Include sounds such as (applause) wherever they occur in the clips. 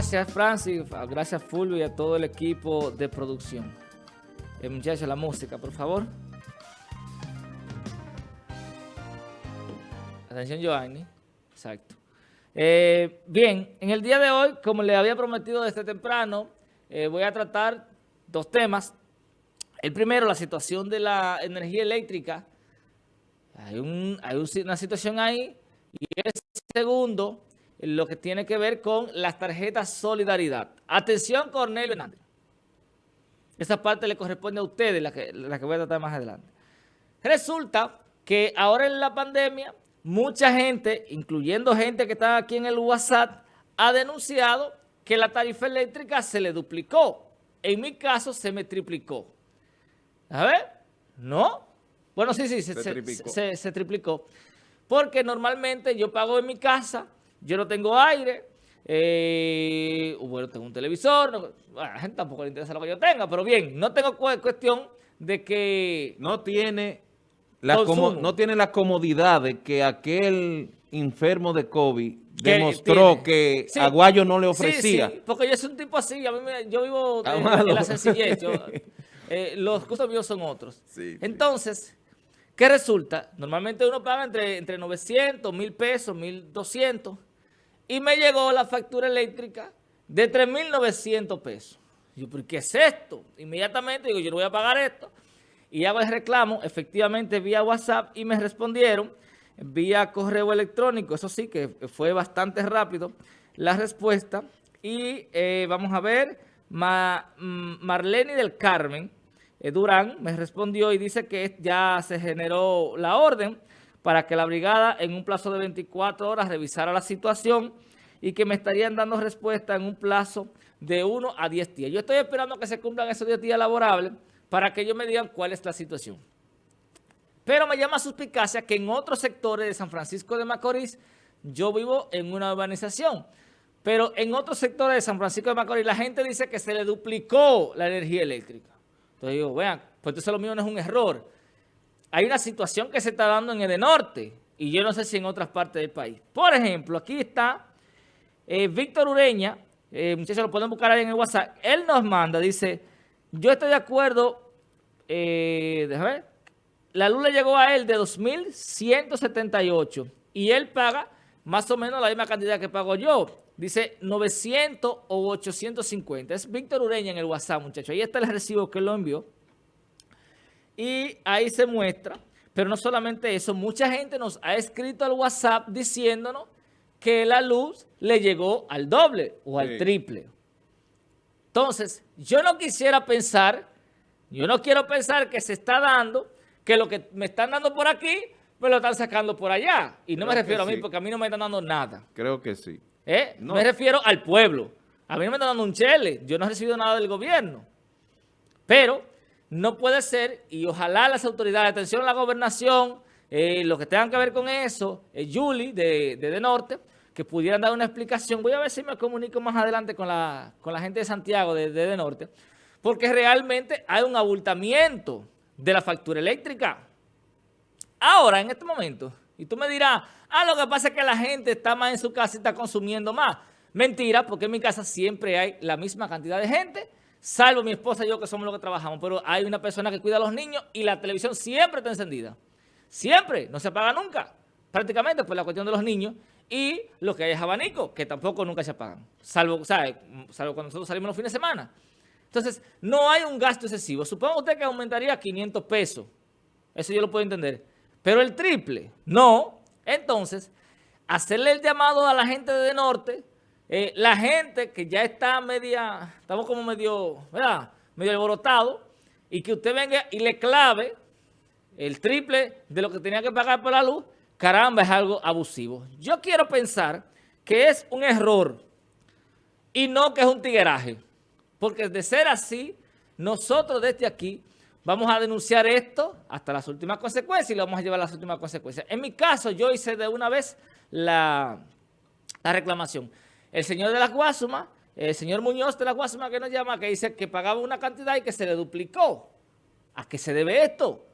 Gracias, Francis. Gracias, Fulvio, y a todo el equipo de producción. Eh, muchachos, la música, por favor. Atención, Giovanni. Exacto. Eh, bien, en el día de hoy, como le había prometido desde temprano, eh, voy a tratar dos temas. El primero, la situación de la energía eléctrica. Hay, una situación ahí. Y el segundo, lo que tiene que ver con las tarjetas Solidaridad. Atención, Cornelio Hernández. Esa parte le corresponde a ustedes, la que, la que voy a tratar más adelante. Resulta que ahora en la pandemia, mucha gente, incluyendo gente que está aquí en el WhatsApp, ha denunciado que la tarifa eléctrica se le duplicó. En mi caso, se me triplicó. A ver, ¿no? Bueno, sí, sí, se, se, triplicó. Porque normalmente yo pago en mi casa, yo no tengo aire, eh, bueno, tengo un televisor, a la gente tampoco le interesa lo que yo tenga, pero bien, no tengo cuestión de que... No tiene, la no tiene la comodidad de que aquel enfermo de COVID demostró que Aguayo no le ofrecía. Sí, sí, porque yo soy un tipo así, yo vivo en, la sencillez, (laughs) eh, los costos míos son otros. Entonces, ¿qué resulta? Normalmente uno paga entre, entre 900, 1000 pesos, 1200 y me llegó la factura eléctrica de 3.900 pesos. Yo, ¿por qué es esto? Inmediatamente digo, yo no voy a pagar esto. Y hago el reclamo, efectivamente, vía WhatsApp y me respondieron vía correo electrónico. Eso sí que fue bastante rápido la respuesta. Y eh, vamos a ver, mm, Marlene del Carmen eh, Durán me respondió y dice que ya se generó la orden para que la brigada en un plazo de 24 horas revisara la situación y que me estarían dando respuesta en un plazo de 1 a 10 días. Yo estoy esperando que se cumplan esos 10 días laborables para que ellos me digan cuál es la situación. Pero me llama suspicacia que en otros sectores de San Francisco de Macorís, yo vivo en una urbanización, pero en otros sectores de San Francisco de Macorís la gente dice que se le duplicó la energía eléctrica. Entonces digo, vean, pues entonces lo mío no es un error hay una situación que se está dando en el norte y yo no sé si en otras partes del país. Por ejemplo, aquí está eh, Víctor Ureña, eh, muchachos lo pueden buscar ahí en el WhatsApp, él nos manda, dice, yo estoy de acuerdo, eh, déjame ver, la luz le llegó a él de 2.178 y él paga más o menos la misma cantidad que pago yo. Dice 900 o 850. Es Víctor Ureña en el WhatsApp, muchachos. Ahí está el recibo que él lo envió. Y ahí se muestra, pero no solamente eso, mucha gente nos ha escrito al WhatsApp diciéndonos que la luz le llegó al doble o al triple. Entonces, yo no quisiera pensar, yo no quiero pensar que se está dando, que lo que me están dando por aquí, me lo están sacando por allá. Y no me refiero a mí, porque a mí no me están dando nada. Creo que sí. ¿Eh? Me refiero al pueblo. A mí no me están dando un chele. Yo no he recibido nada del gobierno. Pero no puede ser, y ojalá las autoridades, atención a la gobernación, eh, lo que tengan que ver con eso, eh, Julie de, de, Norte, que pudieran dar una explicación. Voy a ver si me comunico más adelante con la, con la gente de Santiago de, de, Norte, porque realmente hay un abultamiento de la factura eléctrica. Ahora, en este momento, y tú me dirás, ah, lo que pasa es que la gente está más en su casa y está consumiendo más. Mentira, porque en mi casa siempre hay la misma cantidad de gente salvo mi esposa y yo que somos los que trabajamos, pero hay una persona que cuida a los niños y la televisión siempre está encendida. Siempre, no se apaga nunca, prácticamente por la cuestión de los niños y lo que hay es abanico, que tampoco nunca se apagan, salvo, ¿sabe? salvo cuando nosotros salimos los fines de semana. Entonces, no hay un gasto excesivo. Supongo usted que aumentaría 500 pesos. Eso yo lo puedo entender. Pero el triple, no. Entonces, hacerle el llamado a la gente de Norte eh, la gente que ya está media, estamos como medio, ¿verdad? Medio alborotado, y que usted venga y le clave el triple de lo que tenía que pagar por la luz, caramba, es algo abusivo. Yo quiero pensar que es un error y no que es un tigueraje. Porque de ser así, nosotros desde aquí vamos a denunciar esto hasta las últimas consecuencias y lo vamos a llevar a las últimas consecuencias. En mi caso, yo hice de una vez la, la reclamación el señor de la Guasuma, el señor Muñoz de la Guasuma que nos llama, que dice que pagaba una cantidad y que se le duplicó. ¿A qué se debe esto?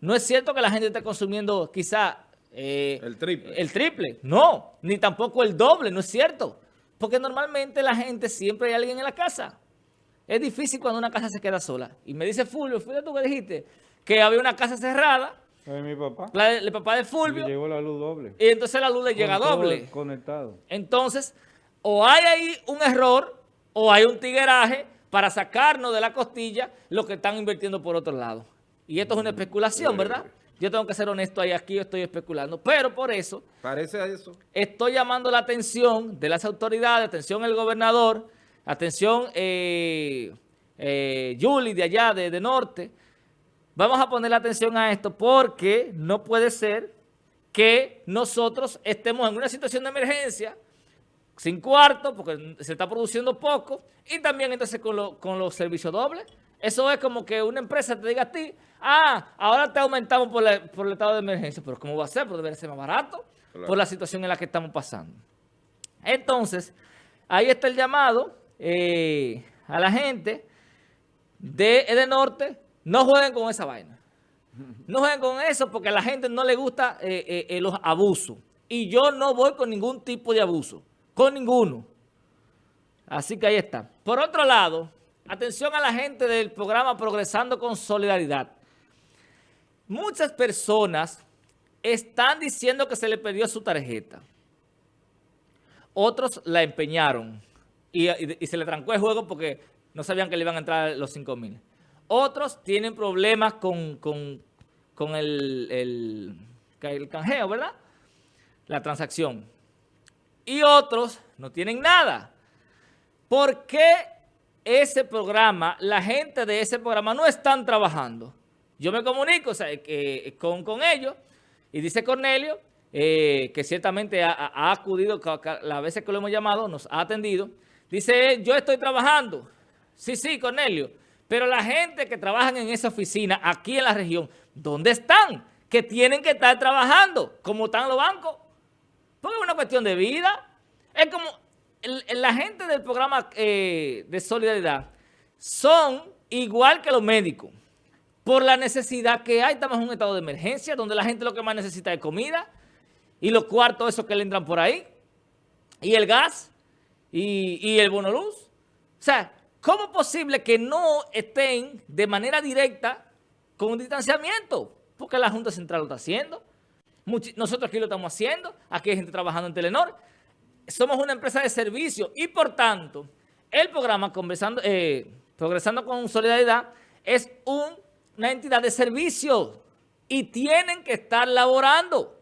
No es cierto que la gente esté consumiendo quizá... Eh, el triple. El triple. No, ni tampoco el doble, no es cierto. Porque normalmente la gente siempre hay alguien en la casa. Es difícil cuando una casa se queda sola. Y me dice Fulvio, ¿fue tú que dijiste? Que había una casa cerrada. Es mi papá. el papá de Fulvio. Llegó la luz doble. Y entonces la luz le llega doble. Conectado. Entonces, o hay ahí un error, o hay un tigueraje para sacarnos de la costilla lo que están invirtiendo por otro lado. Y esto es una especulación, ¿verdad? Yo tengo que ser honesto ahí, aquí estoy especulando. Pero por eso... Parece a eso. Estoy llamando la atención de las autoridades, atención el gobernador, atención eh, eh, Julie de allá, de, de Norte. Vamos a poner la atención a esto porque no puede ser que nosotros estemos en una situación de emergencia sin cuarto porque se está produciendo poco y también entonces con, con los servicios dobles. Eso es como que una empresa te diga a ti, ah, ahora te aumentamos por, el estado de emergencia. Pero ¿cómo va a ser? Porque debe ser más barato por la situación en la que estamos pasando. Entonces, ahí está el llamado eh, a la gente de Norte, no jueguen con esa vaina. No jueguen con eso porque a la gente no le gusta eh, eh, los abusos. Y yo no voy con ningún tipo de abuso, con ninguno. Así que ahí está. Por otro lado... Atención a la gente del programa Progresando con Solidaridad. Muchas personas están diciendo que se le perdió su tarjeta. Otros la empeñaron y, se le trancó el juego porque no sabían que le iban a entrar los 5 mil. Otros tienen problemas con, el, el, el canjeo, ¿verdad? La transacción. Y otros no tienen nada. ¿Por qué ese programa, la gente de ese programa no están trabajando. Yo me comunico con, ellos y dice Cornelio, eh, que ciertamente ha, acudido, las veces que lo hemos llamado, nos ha atendido. Dice, yo estoy trabajando. Sí, sí, Cornelio. Pero la gente que trabaja en esa oficina, aquí en la región, ¿dónde están? Que tienen que estar trabajando, como están los bancos. Porque es una cuestión de vida. Es como, la gente del programa eh, de solidaridad son igual que los médicos. Por la necesidad que hay, estamos en un estado de emergencia donde la gente lo que más necesita es comida y los cuartos esos que le entran por ahí y el gas y, el bono luz. O sea, ¿cómo es posible que no estén de manera directa con un distanciamiento? Porque la Junta Central lo está haciendo. Nosotros aquí lo estamos haciendo. Aquí hay gente trabajando en Telenor somos una empresa de servicio y por tanto el programa eh, Progresando con Solidaridad es una entidad de servicio y tienen que estar laborando.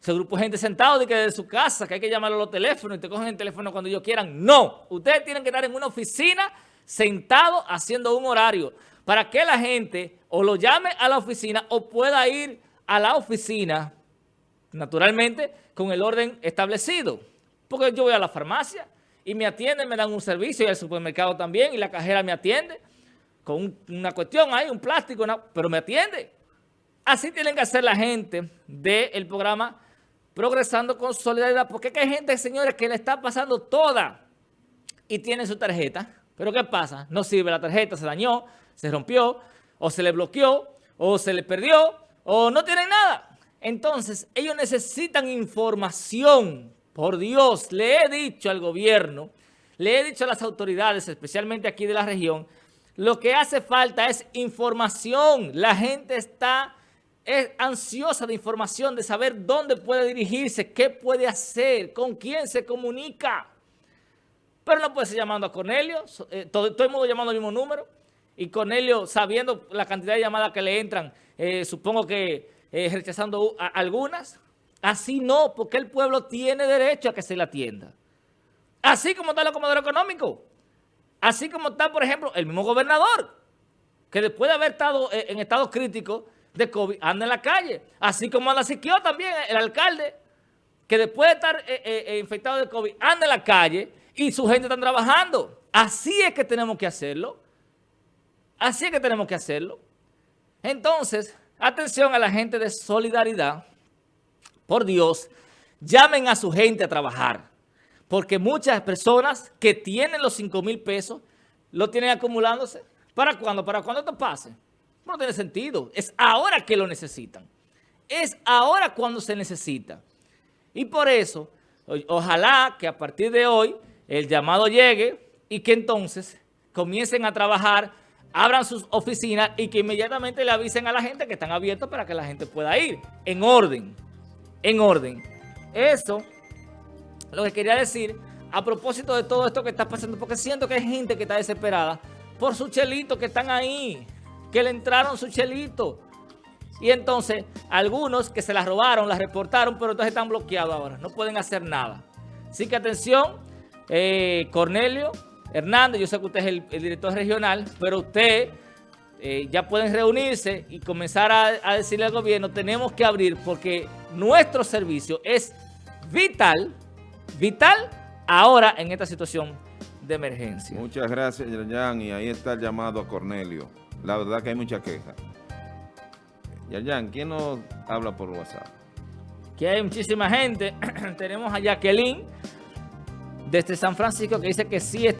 Ese grupo de gente sentado de que desde su casa, que hay que llamarlo a los teléfonos y te cogen el teléfono cuando ellos quieran. No, ustedes tienen que estar en una oficina sentado haciendo un horario para que la gente o lo llame a la oficina o pueda ir a la oficina naturalmente con el orden establecido. Porque yo voy a la farmacia y me atienden, me dan un servicio y al supermercado también y la cajera me atiende con una cuestión ahí, un plástico, pero me atiende. Así tienen que hacer la gente del programa Progresando con Solidaridad, porque hay gente, señores, que le está pasando toda y tiene su tarjeta. Pero ¿qué pasa? No sirve la tarjeta, se dañó, se rompió, o se le bloqueó, o se le perdió, o no tienen nada. Entonces, ellos necesitan información. Por Dios, le he dicho al gobierno, le he dicho a las autoridades, especialmente aquí de la región, lo que hace falta es información. La gente está ansiosa de información, de saber dónde puede dirigirse, qué puede hacer, con quién se comunica. Pero no puede ser llamando a Cornelio, eh, todo, el mundo llamando al mismo número. Y Cornelio, sabiendo la cantidad de llamadas que le entran, eh, supongo que eh, rechazando algunas. Así no, porque el pueblo tiene derecho a que se le atienda. Así como está el acomodador económico. Así como está, por ejemplo, el mismo gobernador, que después de haber estado eh, en estado crítico de COVID, anda en la calle. Así como anda Siquio también, el alcalde, que después de estar infectado de COVID, anda en la calle y su gente está trabajando. Así es que tenemos que hacerlo. Así es que tenemos que hacerlo. Entonces, Atención a la gente de solidaridad. Por Dios, llamen a su gente a trabajar. Porque muchas personas que tienen los 5 mil pesos, lo tienen acumulándose. ¿Para cuándo? ¿Para cuándo esto pase? No tiene sentido. Es ahora que lo necesitan. Es ahora cuando se necesita. Y por eso, Ojalá que a partir de hoy el llamado llegue y que entonces comiencen a trabajar, abran sus oficinas y que inmediatamente le avisen a la gente que están abiertos para que la gente pueda ir. En orden, en orden. Eso, lo que quería decir, a propósito de todo esto que está pasando, porque siento que hay gente que está desesperada por sus chelitos que están ahí, que le entraron su chelito. Y entonces, algunos que se las robaron, las reportaron, pero entonces están bloqueados ahora. No pueden hacer nada. Así que atención, eh, Cornelio Hernández, yo sé que usted es el, director regional, pero usted eh, ya pueden reunirse y comenzar a, decirle al gobierno, tenemos que abrir porque nuestro servicio es vital, vital ahora en esta situación de emergencia. Muchas gracias, Yerjan, y ahí está el llamado a Cornelio. La verdad que hay mucha queja. Yerjan, ¿quién nos habla por WhatsApp? Que hay muchísima gente. (clears throat) Tenemos a Jacqueline desde San Francisco que dice que sí está